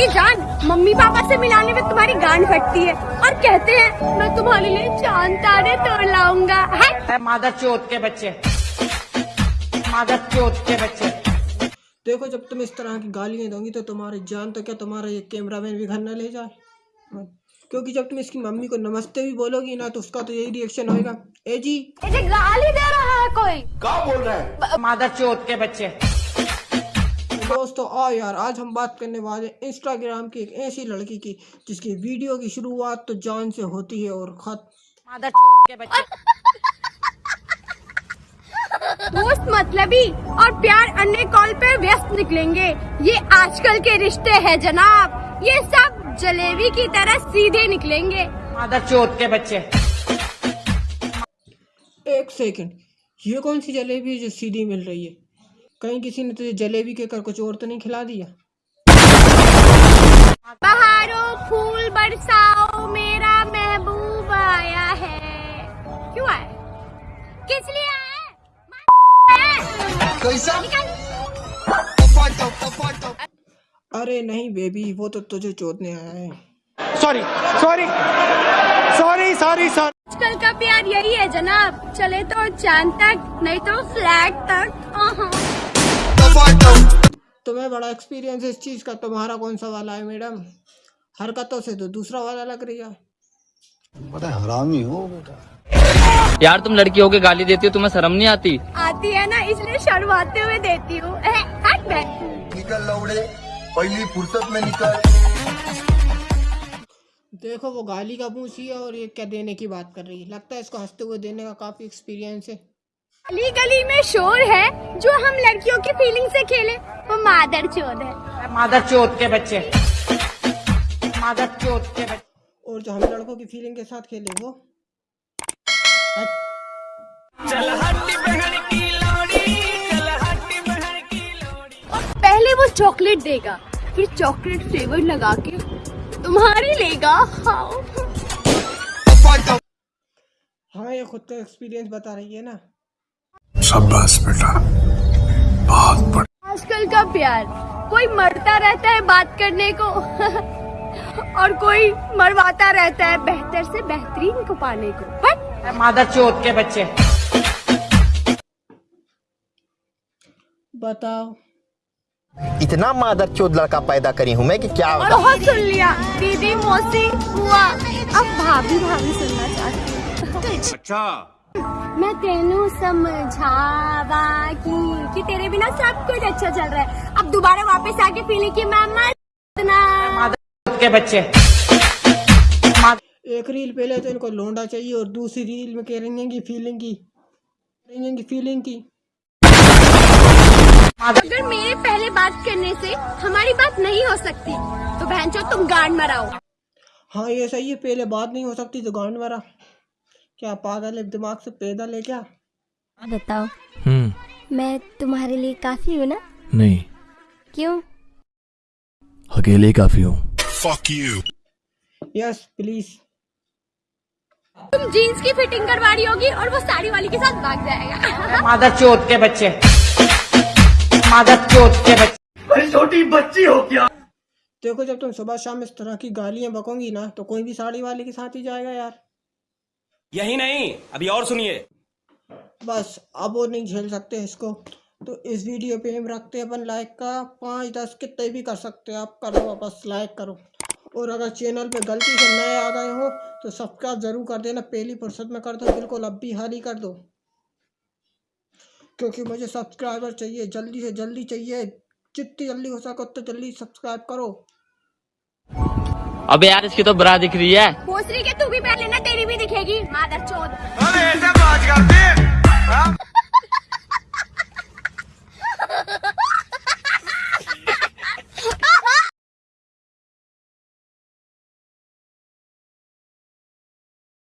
मेरी जान mummy papa से मिलाने में तुम्हारी गांड फटती है और कहते हैं मैं तुम्हारे लिए चाँद तारे तोड़ लाऊँगा। है? मादर चोत के बच्चे। मादर चोत के बच्चे। देखो जब तुम इस तरह की गालियाँ दोगी तो तुम्हारी जान तो क्या तुम्हारा ये कैमरा मैन भी घर न ले जाए? क्योंकि जब तुम इसकी मम्मी को नमस्ते भी बोलोगी ना तो उसका तो यही रिएक्शन होगा ए जी। गाली दे रहा है कोई? बोल रहा है? मादर चोत के बच्चे। दोस्तों आओ यार आज हम बात करने वाले हैं इंस्टाग्राम की एक ऐसी लड़की की जिसकी वीडियो की शुरुआत तो जान से होती है और चोत के बच्चे। दोस्त मतलबी और प्यार अन्य कॉल पे व्यस्त निकलेंगे। ये आजकल के रिश्ते हैं जनाब। ये सब जलेबी की तरह सीधे निकलेंगे। मादर चोत के बच्चे। एक सेकंड ये कौन सी जलेबी है जो सीधी मिल रही है? कहीं किसी ने तुझे जलेबी के कर कुछ और तो नहीं खिला दिया? बहारों फूल बरसाओ मेरा महबूब आया है। क्यों आया? किस लिए आया है? अरे नहीं बेबी वो तो तुझे चोदने आया है। Sorry sorry sorry sorry sorry आजकल का प्यार यही है जनाब। चले तो चाँद तक नहीं तो फ्लैट तक। तुम्हें बड़ा एक्सपीरियंस है इस चीज़ का। तुम्हारा कौन सा वाला है मैडम? हरकतों से तो दूसरा वाला लग रही है। बड़ा हरामी हो बेटा। यार तुम लड़की होके गाली देती हो तुम्हें शर्म नहीं आती? आती है ना इसलिए शर्माते हुए देती हूँ। निकल लौड़े पहली फुर्सत में निकल। देखो वो गाली का पूछी है और ये क्या देने की बात कर रही है। लगता है इसको हँसते हुए देने का काफ़ी एक्सपीरियंस है। गली गली में शोर है जो हम लड़कियों की फीलिंग से खेले वो मादर चोद है। मादर चोत के बच्चे। मादर चोत के बच्चे। और जो हम लड़कों की फीलिंग के साथ खेले वो? पहले वो चॉकलेट देगा फिर चॉकलेट फ्लेवर लगा के तुम्हारी लेगा। खाओ हाँ ये खुद का एक्सपीरियंस बता रही है ना। शाबाश बेटा। बहुत बढ़िया आजकल का प्यार। कोई मरता रहता है बात करने को और कोई मरवाता रहता है बेहतर से बेहतरीन को पाने को। हट मादर चोत के बच्चे। बताओ। इतना मादर चोद लड़का पैदा करी हूँ मैं कि क्या और बहुत सुन लिया। दीदी मौसी हुआ अब भाभी भाभी सुनना चाहती हूँ। अच्छा। मैं तेनू समझावा की कि तेरे बिना सब कुछ अच्छा चल रहा है। अब दोबारा वापस आके फीलिंग की मैं चोत के बच्चे। एक रील पहले तो इनको लोंडा चाहिए और दूसरी रील में कह रही हैं कि फीलिंग की। कह रही फीलिंग की अगर मेरे पहले बात करने से हमारी बात नहीं हो सकती तो बहन तुम गांड मराओ। हाँ ये सही है पहले बात नहीं हो सकती तो गांड मारा। क्या पागल है दिमाग से पैदल है क्या? बताओ। हम्म। मैं तुम्हारे लिए काफ़ी हूँ ना? नहीं। क्यों? अकेले काफ़ी हूँ। यस प्लीज़ तुम जीन्स की फिटिंग करवा रही होगी और वो साड़ी वाली के साथ भाग जाएगा। मादर चोत के बच्चे। मादर चोत के बच्चे। छोटी बच्ची हो क्या? देखो जब तुम सुबह शाम इस तरह की गालियाँ बकोगी ना तो कोई भी साड़ी वाले के साथ ही जाएगा यार। यही नहीं, अभी और सुनिए। बस, अब वो नहीं झेल सकते इसको। तो इस वीडियो पे हम रखते हैं अपन लाइक का, पाँच दस कितने भी कर सकते हैं, आप करो बस लाइक करो। और अगर चैनल पे गलती से नए आ गए हो तो सब्सक्राइब ज़रूर कर देना, पहली फुर्सत में कर दो, बिल्कुल अब भी हाल ही कर दो। क्योंकि मुझे सब्सक्राइबर चाहिए, जल्दी से जल्दी चाहिए, जितनी जल्दी हो सके उतनी जल्दी सब्सक्राइब करो। अबे यार इसकी तो बरा दिख रही है। भोसरी के तू भी पहन लेना तेरी भी दिखेगी। मादर चोद। ऐसे बात करते